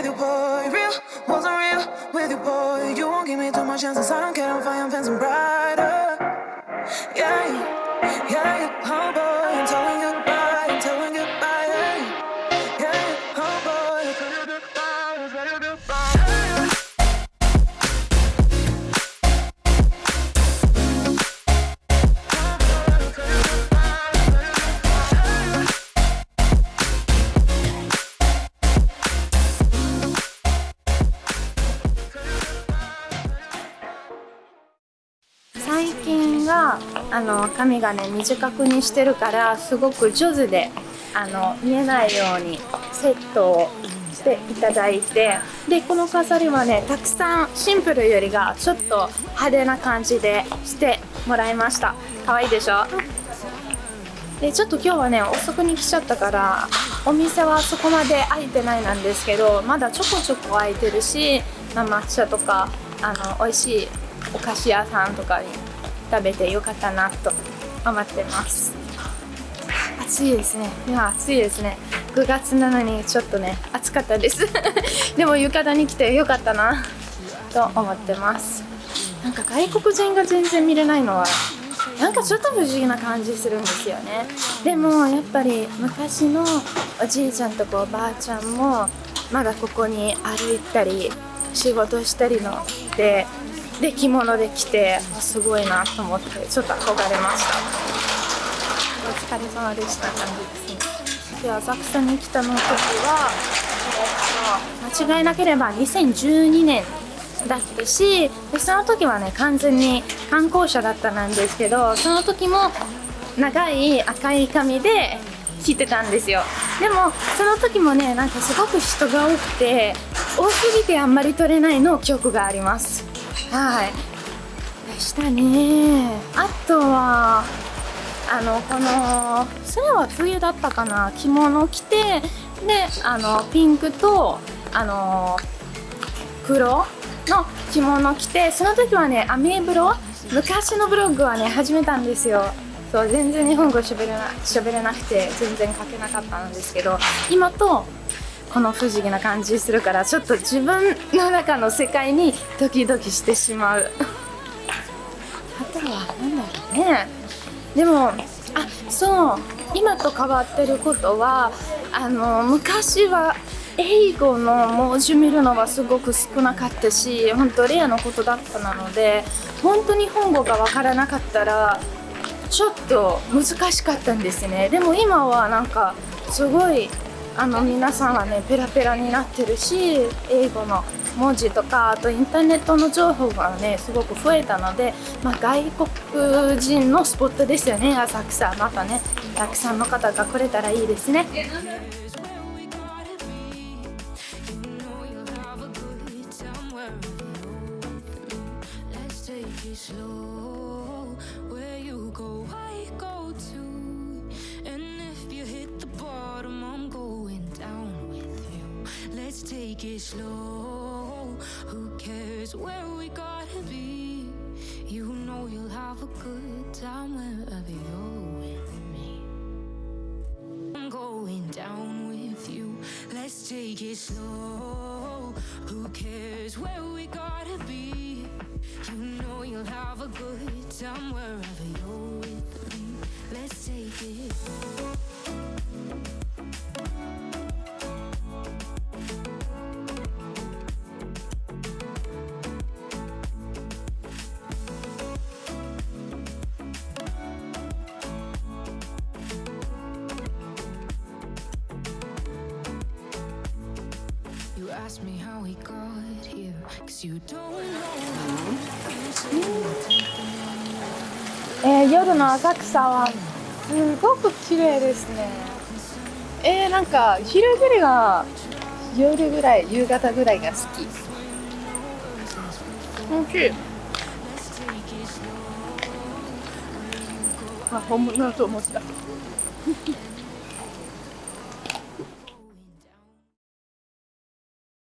with you, boy. Real, wasn't real with you, boy. You won't give me too much chances. I don't care if I am fancy brighter. 最近はあの髪がね短くにしてるからすごく上手であの見えないようにセットをしていただいてでこの飾りはねたくさんシンプルよりがちょっと派手な感じでしてもらいました。可愛いでしょ？でちょっと今日はね遅くに来ちゃったからお店はそこまで開いてないなんですけどまだちょこちょこ開いてるし、まあ、抹茶とかあの美味しいお菓子屋さんとかに食べてよかったなと。思ってます。暑いですね。今暑いですね。9月なのにちょっとね暑かったです。でも浴衣に来てよかったな。と思ってます。なんか外国人が全然見れないのはなんかちょっと不思議な感じするんですよね。でもやっぱり昔のおじいちゃんとかおばあちゃんもまだここに歩いたり仕事したりのでで着物で来てすごいなと思ってちょっと憧れました。お疲れ様でした感じですね。で浅草に来たの時は、間違いなければ2012年だったしでその時はね完全に観光者だったなんですけどその時も長い赤い髪で来てたんですよ。でもその時もねなんかすごく人が多くて多すぎてあんまり撮れないの記憶があります。はい。でしたねあとはあのこのそれは冬だったかな着物着てであのピンクとあの黒の着物着てその時はねアメブロ昔のブログはね始めたんですよ。そう全然日本語喋れな喋れなくて全然書けなかったんですけど今とこの不思議な感じするからちょっと自分の中の世界にドキドキしてしまう。あとは何だろうねでもあそう今と変わってることはあの昔は英語の文字見るのはすごく少なかったし本当レアなことだったなので本当に本語がわからなかったらちょっと難しかったんですね。でも今はなんかすごいあの皆さんはねペラペラになってるし英語の文字とかあとインターネットの情報がねすごく増えたので、まあ、外国人のスポットですよね浅草またねたくさんの方が来れたらいいですね slow. Take it slow. Who cares where we gotta be? You know you'll have a good time wherever you're with me. I'm going down with you. Let's take it slow. Who cares where we gotta be? You know you'll have a good time wherever えー夜の浅草はすごく綺麗ですね。えー、なんか昼ぐらいが夜ぐらい夕方ぐらいが好き。おい。しいあ本物だと思った